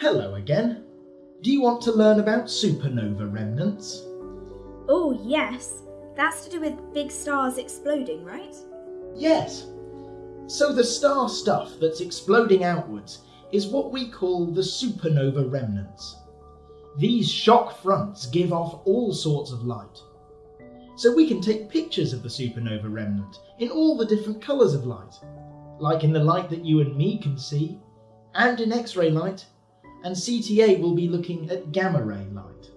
Hello again. Do you want to learn about supernova remnants? Oh, yes. That's to do with big stars exploding, right? Yes. So the star stuff that's exploding outwards is what we call the supernova remnants. These shock fronts give off all sorts of light. So we can take pictures of the supernova remnant in all the different colours of light, like in the light that you and me can see, and in X-ray light, and CTA will be looking at gamma ray light.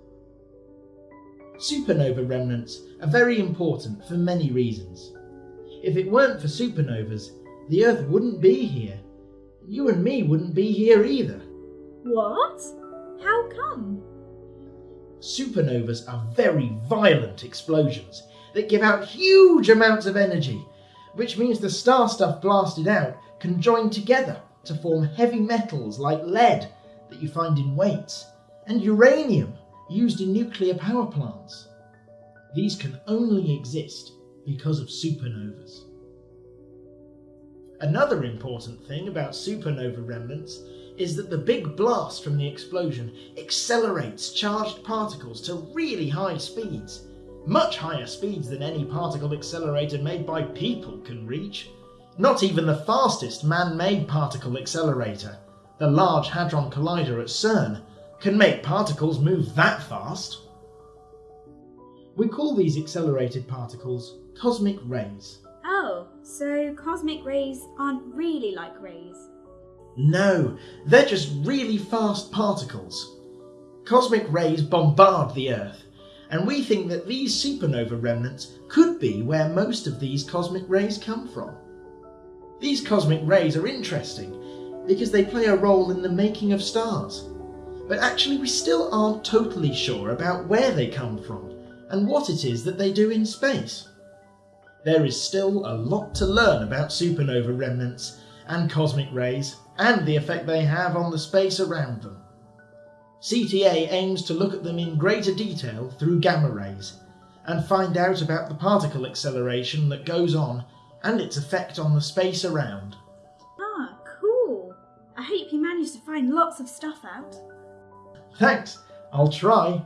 Supernova remnants are very important for many reasons. If it weren't for supernovas, the Earth wouldn't be here. You and me wouldn't be here either. What? How come? Supernovas are very violent explosions that give out huge amounts of energy, which means the star stuff blasted out can join together to form heavy metals like lead that you find in weights, and uranium used in nuclear power plants. These can only exist because of supernovas. Another important thing about supernova remnants is that the big blast from the explosion accelerates charged particles to really high speeds, much higher speeds than any particle accelerator made by people can reach. Not even the fastest man-made particle accelerator, the Large Hadron Collider at CERN, can make particles move that fast. We call these accelerated particles cosmic rays. Oh, so cosmic rays aren't really like rays. No, they're just really fast particles. Cosmic rays bombard the Earth, and we think that these supernova remnants could be where most of these cosmic rays come from. These cosmic rays are interesting because they play a role in the making of stars, but actually we still aren't totally sure about where they come from and what it is that they do in space. There is still a lot to learn about supernova remnants and cosmic rays and the effect they have on the space around them. CTA aims to look at them in greater detail through gamma rays and find out about the particle acceleration that goes on and its effect on the space around. I hope you managed to find lots of stuff out. Thanks, I'll try.